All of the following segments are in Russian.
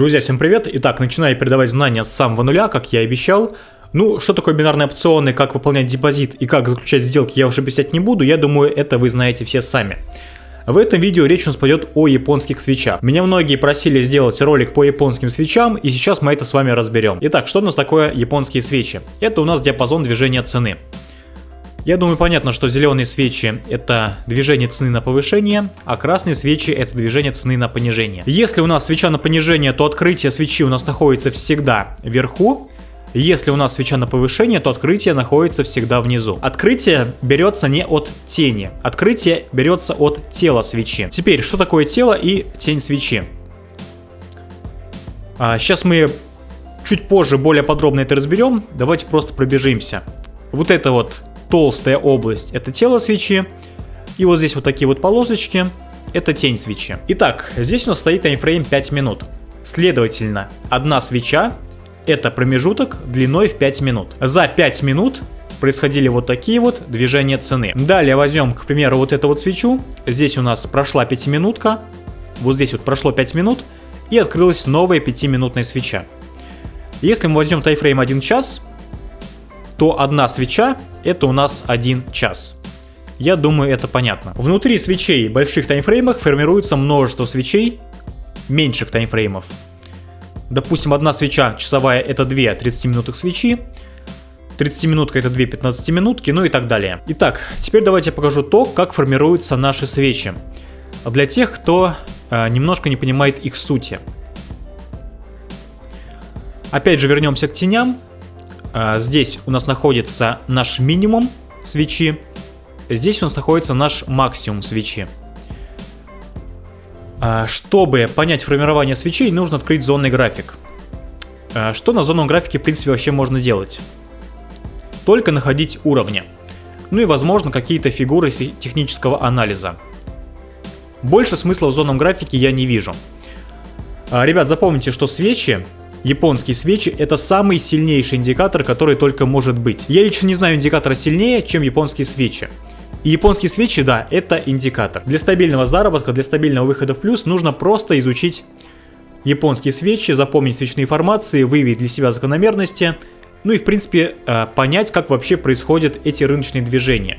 Друзья, всем привет! Итак, начинаю передавать знания с самого нуля, как я и обещал. Ну, что такое бинарные опционы, как выполнять депозит и как заключать сделки, я уже объяснять не буду, я думаю, это вы знаете все сами. В этом видео речь у нас пойдет о японских свечах. Меня многие просили сделать ролик по японским свечам, и сейчас мы это с вами разберем. Итак, что у нас такое японские свечи? Это у нас диапазон движения цены. Я думаю, понятно, что зеленые свечи это движение цены на повышение, а красные свечи это движение цены на понижение. Если у нас свеча на понижение, то открытие свечи у нас находится всегда вверху, если у нас свеча на повышение, то открытие находится всегда внизу. Открытие берется не от тени, открытие берется от тела свечи. Теперь, что такое тело и тень свечи? А, сейчас мы чуть позже более подробно это разберем. Давайте просто пробежимся. Вот это вот толстая область это тело свечи. И вот здесь вот такие вот полосочки это тень свечи. Итак, здесь у нас стоит таймфрейм 5 минут. Следовательно, одна свеча это промежуток длиной в 5 минут. За 5 минут происходили вот такие вот движения цены. Далее возьмем, к примеру, вот эту вот свечу. Здесь у нас прошла 5 минутка. Вот здесь вот прошло 5 минут. И открылась новая 5-минутная свеча. Если мы возьмем тайфрейм 1 час, то одна свеча это у нас 1 час. Я думаю, это понятно. Внутри свечей в больших таймфреймах формируется множество свечей меньших таймфреймов. Допустим, одна свеча часовая это 2 30-минутных свечи, 30-минутка это 2 15-минутки, ну и так далее. Итак, теперь давайте я покажу то, как формируются наши свечи. Для тех, кто э, немножко не понимает их сути. Опять же вернемся к теням. А, здесь у нас находится наш минимум свечи. Здесь у нас находится наш максимум свечи. А, чтобы понять формирование свечей, нужно открыть зонный график. А, что на зонном графике, в принципе, вообще можно делать? Только находить уровни. Ну и, возможно, какие-то фигуры технического анализа. Больше смысла в зонном графике я не вижу. Ребят, запомните, что свечи Японские свечи это самый сильнейший индикатор, который только может быть. Я лично не знаю индикатора сильнее, чем японские свечи. И японские свечи, да, это индикатор. Для стабильного заработка, для стабильного выхода в плюс нужно просто изучить японские свечи, запомнить свечные формации, выявить для себя закономерности, ну и в принципе э, понять, как вообще происходят эти рыночные движения.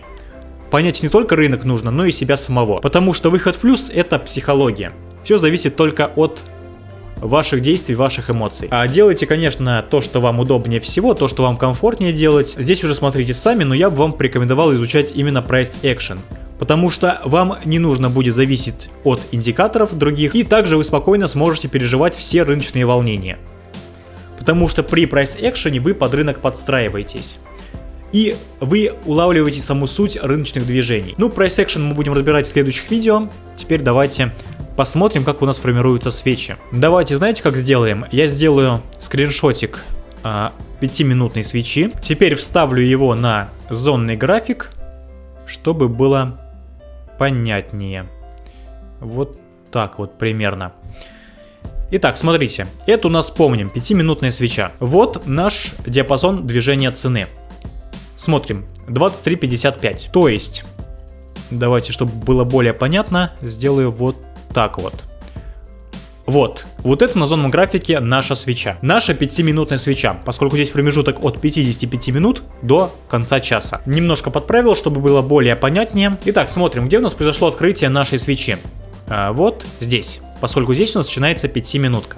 Понять не только рынок нужно, но и себя самого. Потому что выход в плюс это психология. Все зависит только от ваших действий, ваших эмоций. А делайте, конечно, то, что вам удобнее всего, то, что вам комфортнее делать. Здесь уже смотрите сами, но я бы вам порекомендовал изучать именно Price Action. Потому что вам не нужно будет зависеть от индикаторов других, и также вы спокойно сможете переживать все рыночные волнения. Потому что при Action вы под рынок подстраиваетесь и вы улавливаете саму суть рыночных движений. Ну, Price Action мы будем разбирать в следующих видео. Теперь давайте посмотрим, как у нас формируются свечи. Давайте, знаете, как сделаем? Я сделаю скриншотик а, 5-минутной свечи. Теперь вставлю его на зонный график, чтобы было понятнее. Вот так вот примерно. Итак, смотрите, это у нас, помним, 5-минутная свеча. Вот наш диапазон движения цены. Смотрим, 23.55. То есть, давайте, чтобы было более понятно, сделаю вот так вот. Вот, вот это на зонном графике наша свеча. Наша 5-минутная свеча, поскольку здесь промежуток от 55 минут до конца часа. Немножко подправил, чтобы было более понятнее. Итак, смотрим, где у нас произошло открытие нашей свечи. А, вот здесь, поскольку здесь у нас начинается 5-минутка.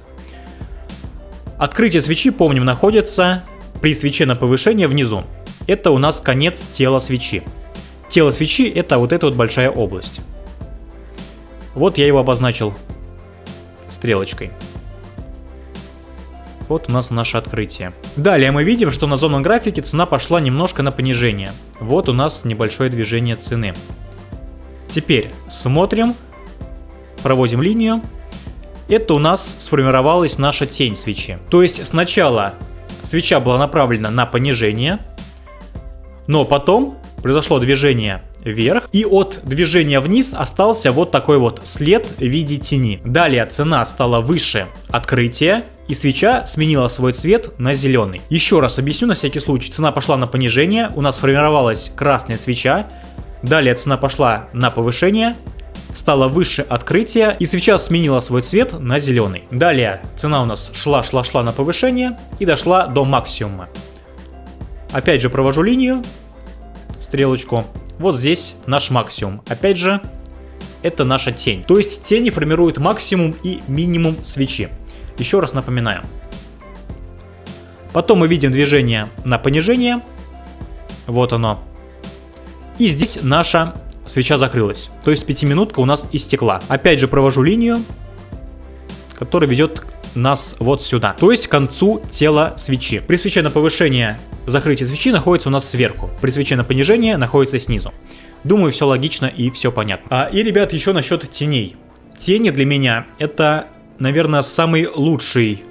Открытие свечи, помним, находится при свече на повышение внизу. Это у нас конец тела свечи. Тело свечи это вот эта вот большая область. Вот я его обозначил стрелочкой. Вот у нас наше открытие. Далее мы видим, что на зонном графике цена пошла немножко на понижение. Вот у нас небольшое движение цены. Теперь смотрим, проводим линию. Это у нас сформировалась наша тень свечи. То есть сначала свеча была направлена на понижение, но потом произошло движение вверх, и от движения вниз остался вот такой вот след в виде тени. Далее цена стала выше открытия, и свеча сменила свой цвет на зеленый. Еще раз объясню на всякий случай. Цена пошла на понижение, у нас формировалась красная свеча, далее цена пошла на повышение, стала выше открытия и свеча сменила свой цвет на зеленый. Далее цена у нас шла-шла-шла на повышение и дошла до максимума. Опять же провожу линию, стрелочку. Вот здесь наш максимум. Опять же, это наша тень. То есть тени формируют максимум и минимум свечи. Еще раз напоминаю. Потом мы видим движение на понижение. Вот оно. И здесь наша свеча закрылась. То есть пятиминутка у нас истекла. Опять же провожу линию, которая ведет нас вот сюда. То есть к концу тела свечи. При свече на повышение закрытие свечи находится у нас сверху. При свече на понижение находится снизу. Думаю, все логично и все понятно. А, и, ребят, еще насчет теней. Тени для меня это, наверное, самый лучший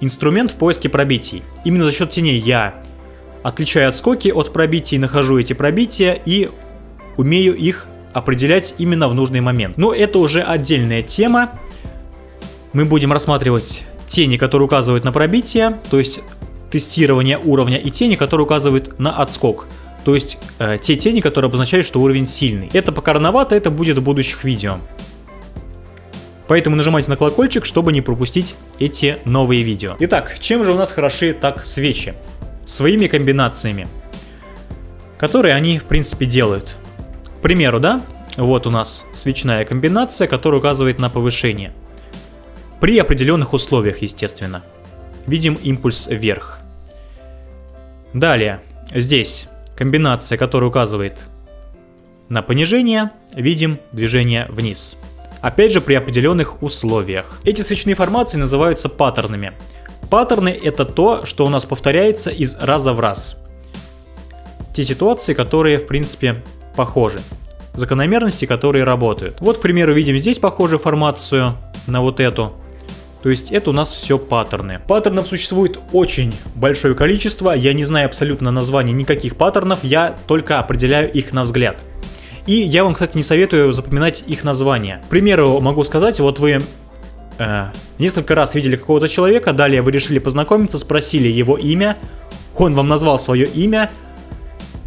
инструмент в поиске пробитий. Именно за счет теней я отличаю отскоки от пробитий, нахожу эти пробития и умею их определять именно в нужный момент. Но это уже отдельная тема. Мы будем рассматривать тени, которые указывают на пробитие, то есть тестирование уровня, и тени, которые указывают на отскок. То есть э, те тени, которые обозначают, что уровень сильный. Это пока рановато, это будет в будущих видео. Поэтому нажимайте на колокольчик, чтобы не пропустить эти новые видео. Итак, чем же у нас хороши так свечи? Своими комбинациями, которые они в принципе делают. К примеру, да, вот у нас свечная комбинация, которая указывает на повышение. При определенных условиях, естественно. Видим импульс вверх. Далее, здесь комбинация, которая указывает на понижение, видим движение вниз. Опять же при определенных условиях. Эти свечные формации называются паттернами. Паттерны это то, что у нас повторяется из раза в раз. Те ситуации, которые в принципе похожи. Закономерности, которые работают. Вот, к примеру, видим здесь похожую формацию на вот эту. То есть это у нас все паттерны. Паттернов существует очень большое количество, я не знаю абсолютно названий никаких паттернов, я только определяю их на взгляд. И я вам, кстати, не советую запоминать их названия. К примеру, могу сказать, вот вы э, несколько раз видели какого-то человека, далее вы решили познакомиться, спросили его имя, он вам назвал свое имя,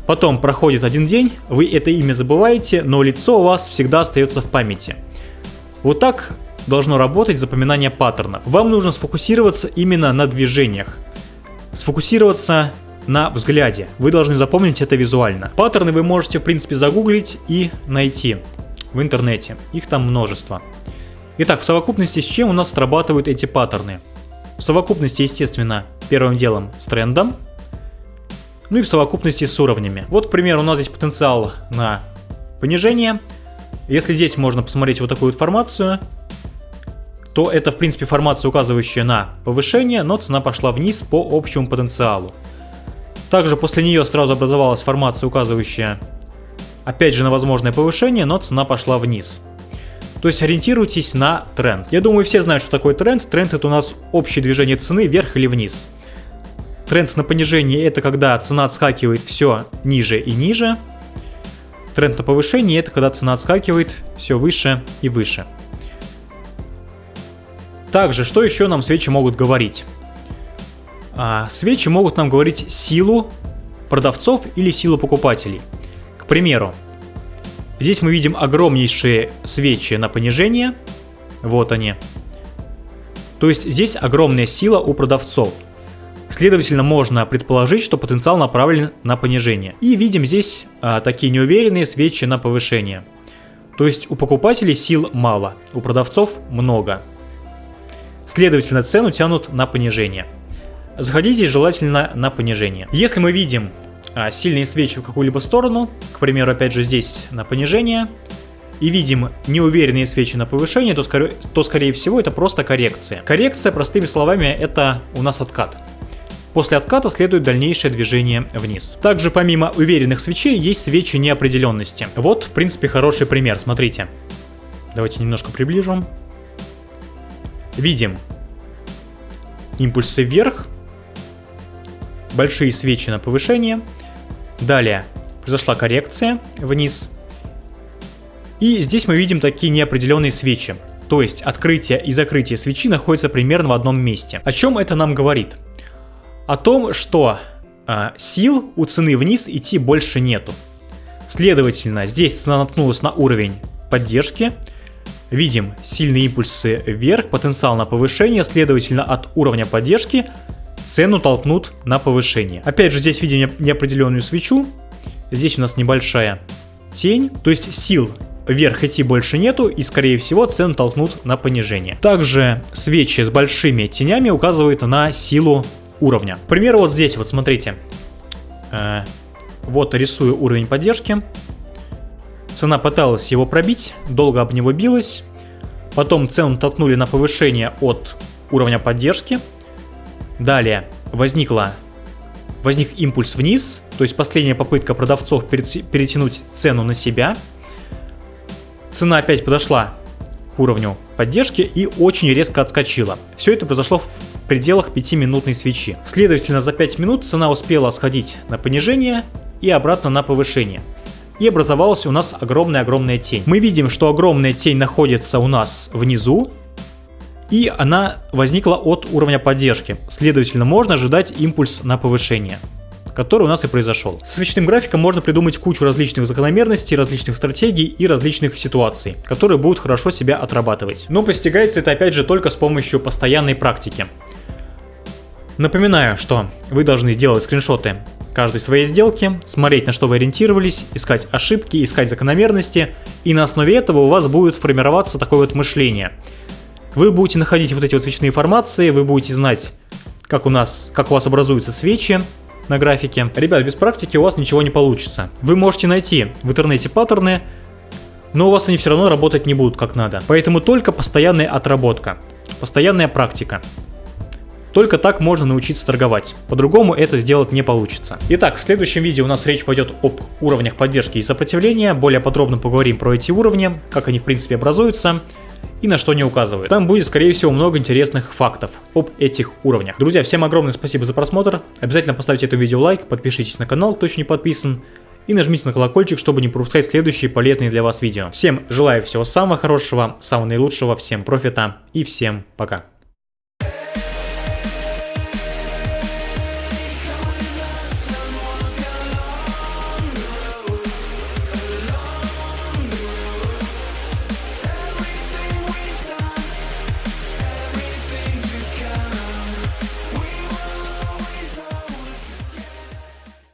потом проходит один день, вы это имя забываете, но лицо у вас всегда остается в памяти. Вот так должно работать запоминание паттернов. Вам нужно сфокусироваться именно на движениях. Сфокусироваться на взгляде. Вы должны запомнить это визуально. Паттерны вы можете в принципе загуглить и найти в интернете. Их там множество. Итак, в совокупности с чем у нас срабатывают эти паттерны? В совокупности, естественно, первым делом с трендом, ну и в совокупности с уровнями. Вот, к примеру, у нас здесь потенциал на понижение. Если здесь можно посмотреть вот такую формацию, то это в принципе формация, указывающая на повышение, но цена пошла вниз по общему потенциалу. Также после нее сразу образовалась формация, указывающая опять же на возможное повышение, но цена пошла вниз. То есть ориентируйтесь на тренд. Я думаю, все знают, что такое тренд. Тренд это у нас общее движение цены вверх или вниз. Тренд на понижение это когда цена отскакивает все ниже и ниже. Тренд на повышение это когда цена отскакивает все выше и выше. Также, что еще нам свечи могут говорить? А, свечи могут нам говорить силу продавцов или силу покупателей. К примеру, здесь мы видим огромнейшие свечи на понижение. Вот они. То есть здесь огромная сила у продавцов. Следовательно, можно предположить, что потенциал направлен на понижение. И видим здесь а, такие неуверенные свечи на повышение. То есть у покупателей сил мало, у продавцов много. Следовательно, цену тянут на понижение. Заходите желательно на понижение. Если мы видим а, сильные свечи в какую-либо сторону, к примеру, опять же здесь на понижение, и видим неуверенные свечи на повышение, то, скорее, то скорее всего это просто коррекция. Коррекция, простыми словами, это у нас откат. После отката следует дальнейшее движение вниз. Также помимо уверенных свечей есть свечи неопределенности. Вот, в принципе, хороший пример, смотрите. Давайте немножко приближу видим импульсы вверх, большие свечи на повышение, далее произошла коррекция вниз, и здесь мы видим такие неопределенные свечи, то есть открытие и закрытие свечи находятся примерно в одном месте. О чем это нам говорит? О том, что э, сил у цены вниз идти больше нету. Следовательно, здесь цена наткнулась на уровень поддержки, видим сильные импульсы вверх, потенциал на повышение, следовательно от уровня поддержки цену толкнут на повышение. Опять же здесь видим неопределенную свечу, здесь у нас небольшая тень, то есть сил вверх идти больше нету и скорее всего цену толкнут на понижение. Также свечи с большими тенями указывают на силу уровня. К примеру вот здесь вот смотрите, э, вот рисую уровень поддержки, цена пыталась его пробить, долго об него билась, потом цену толкнули на повышение от уровня поддержки, далее возникла возник импульс вниз, то есть последняя попытка продавцов перетянуть цену на себя, цена опять подошла к уровню поддержки и очень резко отскочила. Все это произошло в пределах 5-минутной свечи. Следовательно, за 5 минут цена успела сходить на понижение и обратно на повышение. И образовалась у нас огромная-огромная тень. Мы видим, что огромная тень находится у нас внизу, и она возникла от уровня поддержки. Следовательно, можно ожидать импульс на повышение который у нас и произошел. С свечным графиком можно придумать кучу различных закономерностей, различных стратегий и различных ситуаций, которые будут хорошо себя отрабатывать. Но постигается это опять же только с помощью постоянной практики. Напоминаю, что вы должны делать скриншоты каждой своей сделки, смотреть на что вы ориентировались, искать ошибки, искать закономерности, и на основе этого у вас будет формироваться такое вот мышление. Вы будете находить вот эти вот свечные формации, вы будете знать, как у нас, как у вас образуются свечи, на графике. Ребят, без практики у вас ничего не получится. Вы можете найти в интернете паттерны, но у вас они все равно работать не будут как надо. Поэтому только постоянная отработка, постоянная практика. Только так можно научиться торговать. По-другому это сделать не получится. Итак, в следующем видео у нас речь пойдет об уровнях поддержки и сопротивления. Более подробно поговорим про эти уровни, как они в принципе образуются и на что не указывают. Там будет, скорее всего, много интересных фактов об этих уровнях. Друзья, всем огромное спасибо за просмотр. Обязательно поставьте этому видео лайк, подпишитесь на канал, кто еще не подписан. И нажмите на колокольчик, чтобы не пропускать следующие полезные для вас видео. Всем желаю всего самого хорошего, самого наилучшего, всем профита и всем пока.